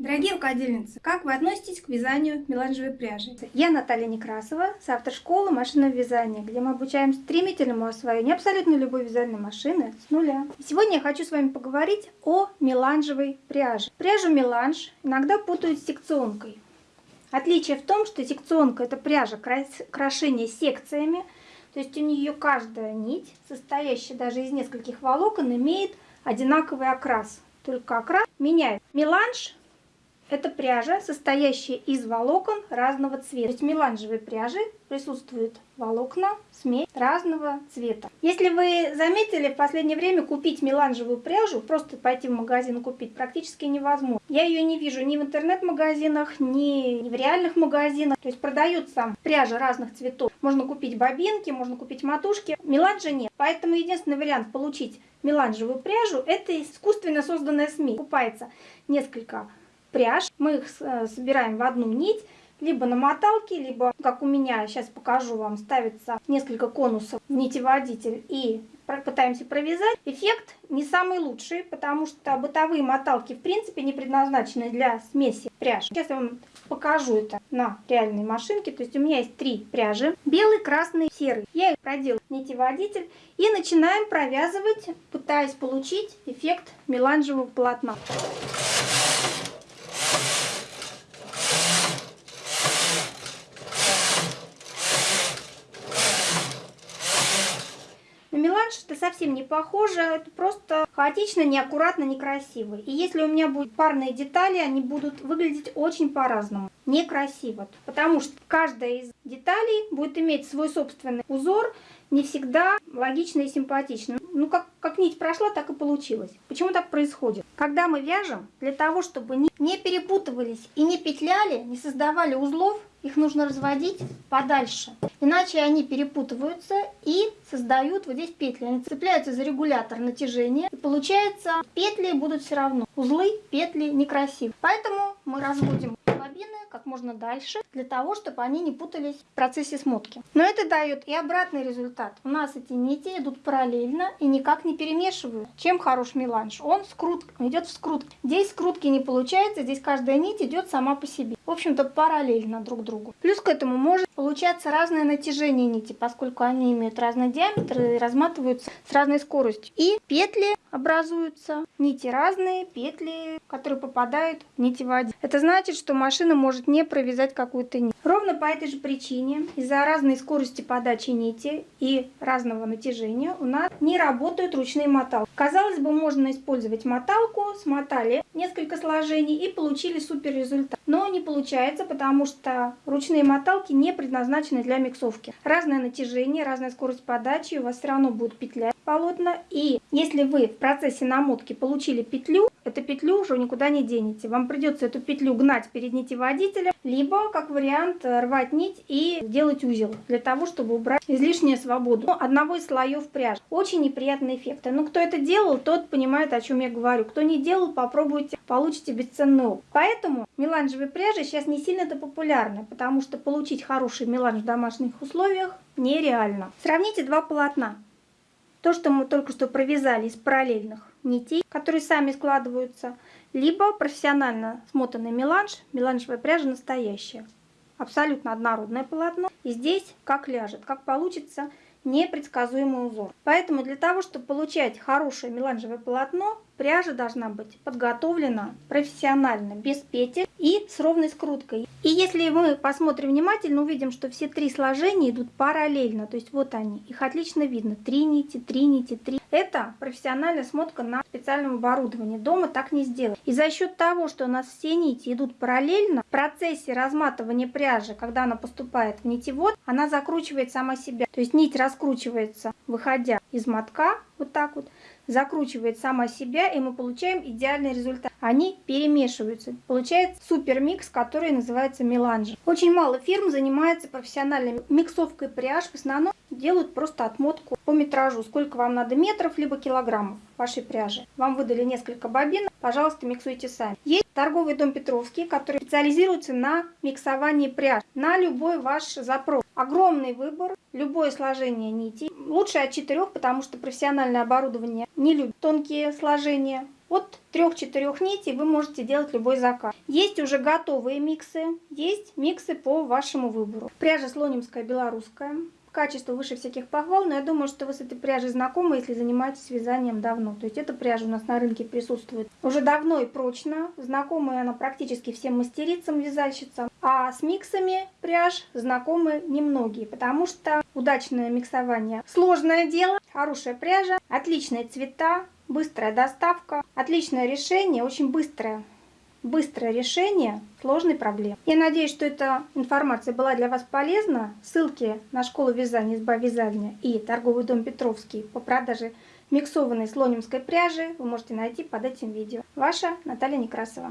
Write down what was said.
Дорогие рукодельницы, как вы относитесь к вязанию меланжевой пряжи? Я Наталья Некрасова, автор школы машинного вязания, где мы обучаем стремительному освоению абсолютно любой вязальной машины с нуля. Сегодня я хочу с вами поговорить о меланжевой пряже. Пряжу меланж иногда путают с секционкой. Отличие в том, что секционка это пряжа крошения секциями, то есть у нее каждая нить, состоящая даже из нескольких волокон, имеет одинаковый окрас. Только окрас меняет. Меланж это пряжа, состоящая из волокон разного цвета. То есть в меланжевой пряже присутствуют волокна, смесь разного цвета. Если вы заметили, в последнее время купить меланжевую пряжу, просто пойти в магазин купить, практически невозможно. Я ее не вижу ни в интернет-магазинах, ни в реальных магазинах. То есть продаются пряжа разных цветов. Можно купить бобинки, можно купить матушки. Меланжа нет. Поэтому единственный вариант получить меланжевую пряжу, это искусственно созданная смесь. Покупается несколько пряж. Мы их э, собираем в одну нить, либо на моталке, либо, как у меня, сейчас покажу вам, ставится несколько конусов в нитеводитель и пытаемся провязать. Эффект не самый лучший, потому что бытовые моталки в принципе не предназначены для смеси пряж. Сейчас я вам покажу это на реальной машинке. То есть у меня есть три пряжи. Белый, красный, серый. Я их проделаю в нитеводитель и начинаем провязывать, пытаясь получить эффект меланжевого полотна. Меланж это совсем не похоже, это просто хаотично, неаккуратно, некрасиво. И если у меня будут парные детали, они будут выглядеть очень по-разному. Некрасиво. Потому что каждая из деталей будет иметь свой собственный узор, не всегда логично и симпатично. Ну, как, как нить прошла, так и получилось. Почему так происходит? Когда мы вяжем, для того, чтобы не перепутывались и не петляли, не создавали узлов, их нужно разводить подальше. Иначе они перепутываются и создают вот здесь петли. Они цепляются за регулятор натяжения. И получается, петли будут все равно. Узлы, петли некрасивые. Поэтому мы разводим бобины как можно дальше, для того, чтобы они не путались в процессе смотки. Но это дает и обратный результат. У нас эти нити идут параллельно и никак не перемешивают. Чем хорош меланж? Он скрут, идет в скрут. Здесь скрутки не получается, здесь каждая нить идет сама по себе. В общем-то, параллельно друг другу. Плюс к этому может получаться разное натяжение нити, поскольку они имеют разный диаметр и разматываются с разной скоростью. И петли образуются, нити разные, петли, которые попадают в нитеводитель. Это значит, что машина может не провязать какую-то нить. Ровно по этой же причине, из-за разной скорости подачи нити и разного натяжения, у нас не работают ручные моталки. Казалось бы, можно использовать моталку, смотали несколько сложений и получили супер результат. Но не получается, потому что ручные моталки не предназначены для миксовки. Разное натяжение, разная скорость подачи, у вас все равно будет петля полотна. И если вы в процессе намотки получили петлю, эту петлю уже никуда не денете. Вам придется эту петлю гнать перед нитеводителем, либо, как вариант, рвать нить и делать узел, для того, чтобы убрать излишнюю свободу одного из слоев пряжи. Очень неприятный эффект. Но кто это делал, тот понимает, о чем я говорю. Кто не делал, попробуйте, получите бесценный опыт. Поэтому меланжевые пряжи сейчас не сильно-то популярны, потому что получить хороший меланж в домашних условиях нереально. Сравните два полотна. То, что мы только что провязали из параллельных нитей, которые сами складываются, либо профессионально смотанный меланж, меланжевая пряжа настоящая. Абсолютно однородное полотно. И здесь как ляжет, как получится непредсказуемый узор. Поэтому для того, чтобы получать хорошее меланжевое полотно, пряжа должна быть подготовлена профессионально, без петель и с ровной скруткой. И если мы посмотрим внимательно, увидим, что все три сложения идут параллельно. То есть вот они, их отлично видно. Три нити, три нити, три. Это профессиональная смотка на специальном оборудовании. Дома так не сделать. И за счет того, что у нас все нити идут параллельно, в процессе разматывания пряжи, когда она поступает в нитевод, она закручивает сама себя. То есть нить раскручивается, выходя из мотка, вот так вот, закручивает сама себя, и мы получаем идеальный результат. Они перемешиваются. Получается супер микс, который называется меланж. Очень мало фирм занимается профессиональной миксовкой пряж. В основном делают просто отмотку по метражу, сколько вам надо метров, либо килограммов вашей пряжи. Вам выдали несколько бобин, пожалуйста, миксуйте сами. Есть торговый дом Петровский, который специализируется на миксовании пряж, на любой ваш запрос. Огромный выбор, любое сложение нитей. Лучше от четырех, потому что профессиональное оборудование не любит тонкие сложения. От 3-4 нитей вы можете делать любой заказ. Есть уже готовые миксы, есть миксы по вашему выбору. Пряжа слонимская белорусская. Качество выше всяких похвал, но я думаю, что вы с этой пряжей знакомы, если занимаетесь вязанием давно. То есть эта пряжа у нас на рынке присутствует уже давно и прочно. Знакомая она практически всем мастерицам, вязальщицам. А с миксами пряж знакомы немногие, потому что удачное миксование сложное дело, хорошая пряжа, отличные цвета, быстрая доставка, отличное решение, очень быстрое быстрое решение сложной проблемы. Я надеюсь, что эта информация была для вас полезна. Ссылки на школу вязания «Изба вязания» и торговый дом Петровский по продаже миксованной слонимской пряжи вы можете найти под этим видео. Ваша Наталья Некрасова.